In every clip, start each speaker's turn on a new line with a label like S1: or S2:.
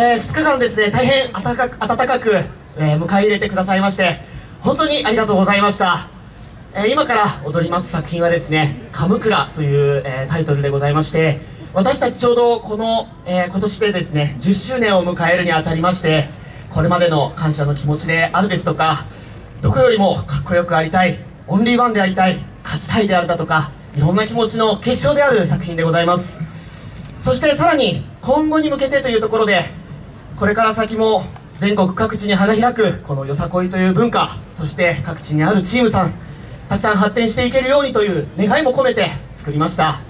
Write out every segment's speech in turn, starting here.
S1: えー、2日間ですね大変温かく温かく、えー、迎え入れてくださいまして本当にありがとうございました、えー今から踊ります作品はですね「カムクラ」という、えタイトルでございまして私たちちょうどこの、え今年でですね10周年を迎えるにあたりましてこれまでの感謝の気持ちであるですとかどこよりもかっこよくありたいオンリーワンでありたい勝ちたいであるだとかいろんな気持ちの結晶である作品でございます。そしてさらに今後に向けてというところでこれから先も全国各地に花開くこのよさこいという文化そして各地にあるチームさんたくさん発展していけるようにという願いも込めて作りました。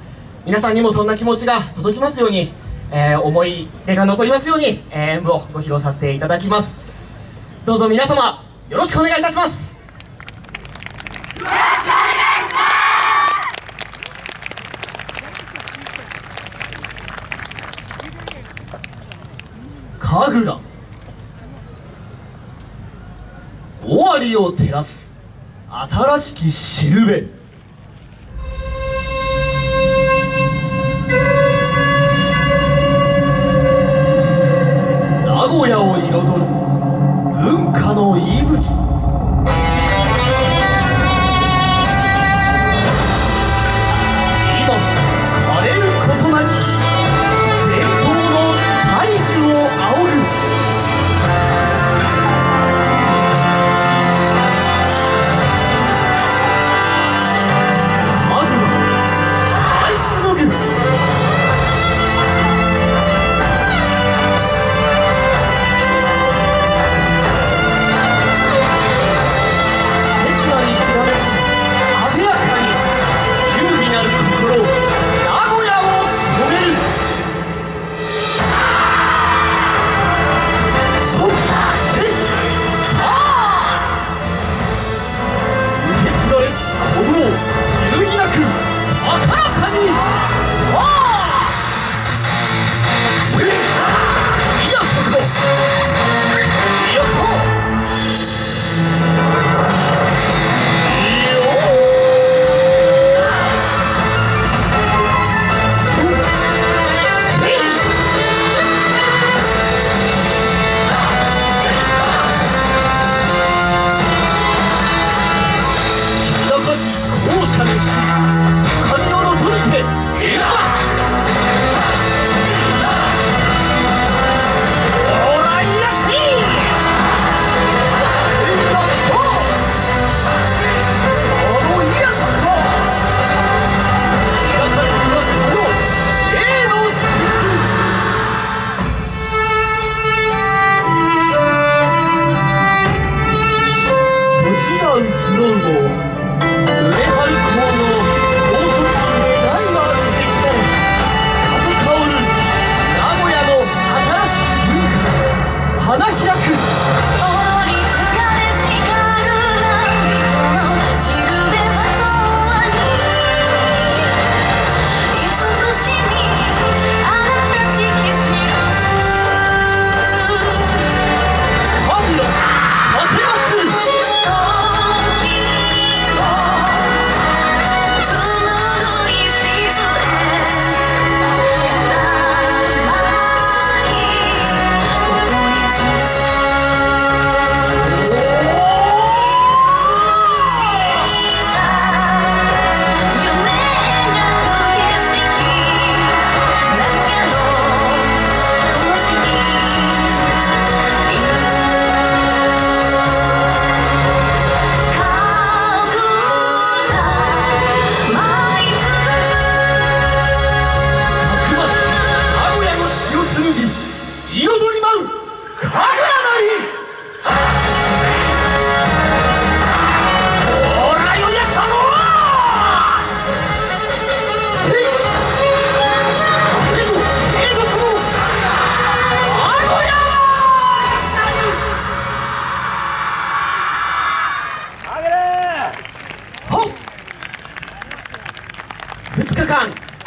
S1: 皆さんにもそんな気持ちが届きますように、えー思い出が残りますように、えー演舞をご披露させていただきます。どうぞ皆様よろしくお願いいたします。神楽。終わりを照らす。新しきしるべ名古屋を彩る。らかにさあせ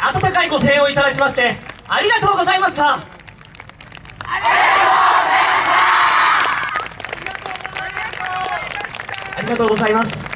S1: 温かいご声援をいただきましてありがとうございました。ありがとうございます。